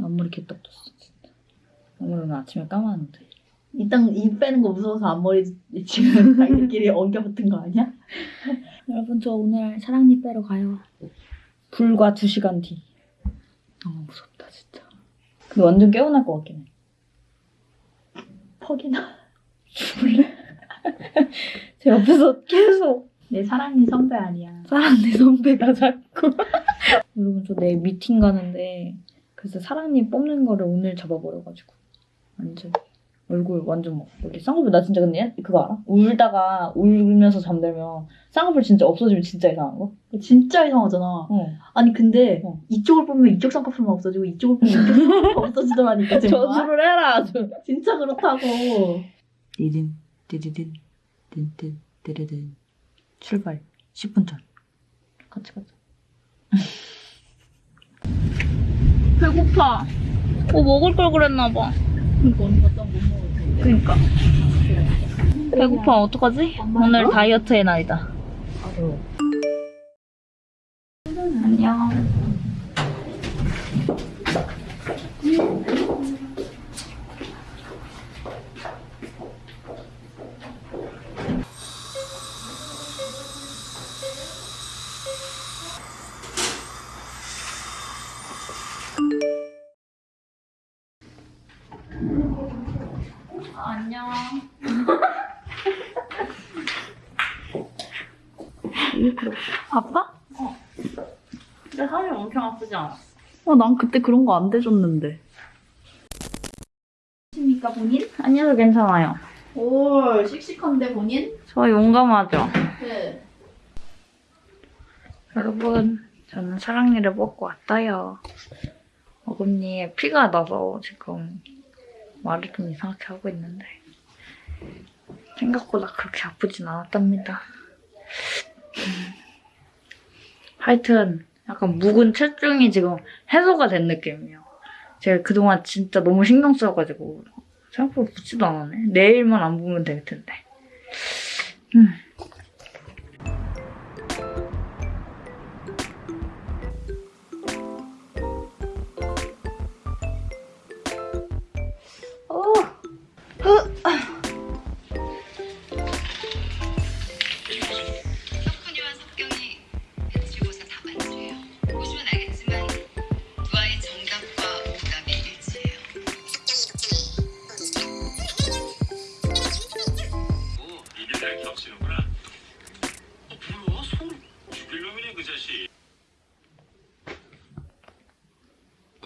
앞머리 개떡졌어 진짜. 앞머리 오늘 아침에 감았는데. 이땅 이 빼는 거 무서워서 앞머리 지금 자기들끼리 엉겨 붙은 거 아니야? 여러분 저 오늘 사랑니 빼러 가요. 불과 2시간 뒤. 너무 무섭다 진짜. 근데 완전 깨어날 것 같긴 해. 퍽이나 죽을래? 제 옆에서 계속 내 사랑이 선배 아니야. 사랑니 선배가 자꾸. 여러분 저 내일 미팅 가는데 그래서 사랑니 뽑는 거를 오늘 잡아버려가지고 완전 얼굴 완전 막 여기 쌍꺼풀 나 진짜 근데 그거 알아? 울다가 울면서 잠들면 쌍꺼풀 진짜 없어지면 진짜 이상한 거? 진짜 이상하잖아. 어. 아니 근데 어. 이쪽을 보면 이쪽 쌍꺼풀만 없어지고 이쪽을 보면 이쪽 쌍꺼풀 없어지더라니까 정말. 저주를 해라 아주. 진짜 그렇다고. 디딘 디디딘 딘딘 디디딘 출발 10분 전 같이 가자 배고파. 뭐 먹을 걸 그랬나 봐. 그러니까. 배고파 어떡하지? 오늘 다이어트의 날이다. 안녕 안녕. 아파? 어. 근데 살이 엄청 아프지 않았어. 어, 난 그때 그런 거안 대줬는데. 십니까 본인? 아니요 괜찮아요. 오, 씩씩한데 본인? 저 용감하죠. 네. 여러분 저는 사랑니를 뽑고 왔어요. 어금니에 피가 나서 지금 말을 좀 이상하게 하고 있는데 생각보다 그렇게 아프진 않았답니다. 음. 하여튼 약간 묵은 체중이 지금 해소가 된 느낌이에요. 제가 그동안 진짜 너무 신경 써가지고 생각보다 붓지도 않았네. 내일만 안 보면 될 텐데. 음.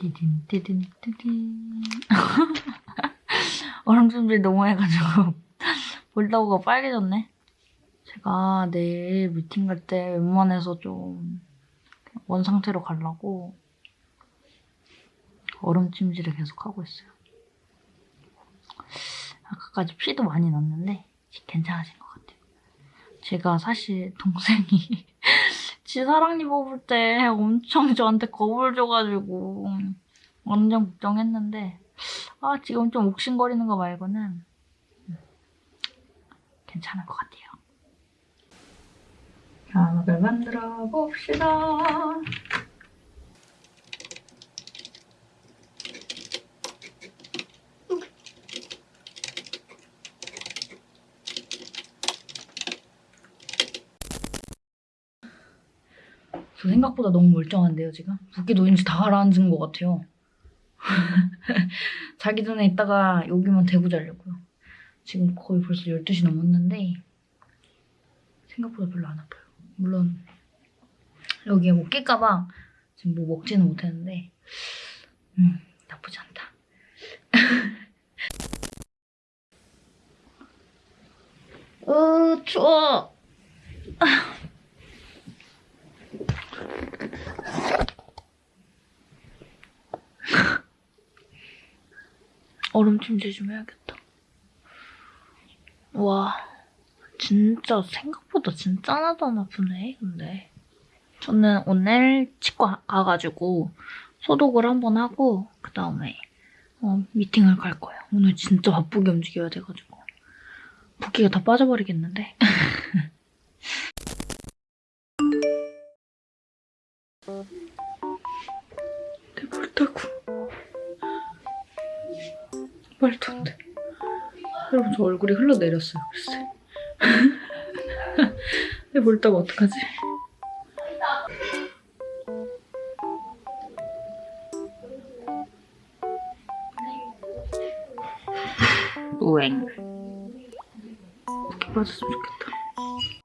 디딘 디딘 디딘. 얼음 준비 너무 해가지고 볼다고가 빨개졌네. 제가 내일 미팅 갈 때 웬만해서 좀 원상태로 가려고 얼음 찜질을 계속 하고 있어요. 아까까지 피도 많이 났는데 괜찮아진 것 같아요. 제가 사실 동생이 지 사랑니 뽑을 때 엄청 저한테 겁을 줘가지고 완전 걱정했는데 아 지금 좀 옥신거리는 거 말고는 음, 괜찮은 것 같아요. 음악을 만들어 봅시다. 저 생각보다 너무 멀쩡한데요, 지금? 붓기 노인지 다 가라앉은 것 같아요. 자기 전에 있다가 여기만 대고 자려고요. 지금 거의 벌써 12시 넘었는데 생각보다 별로 안 아파요. 물론 여기에 뭐 낄까봐 지금 뭐 먹지는 못했는데 음, 나쁘지 않다. 으, 추워! 얼음 찜질 좀 해야겠다. 와, 진짜 생각보다 진짜 하나도 안 아프네, 근데. 저는 오늘 치과 가가지고 소독을 한번 하고 그 다음에 어, 미팅을 갈 거예요. 오늘 진짜 바쁘게 움직여야 돼가지고 붓기가 다 빠져버리겠는데? 말도 안 돼. 여러분 저 얼굴이 흘러내렸어요 글쎄. 근데 볼 때가 어떡하지? 우행. 이렇게 빠졌으면 좋겠다.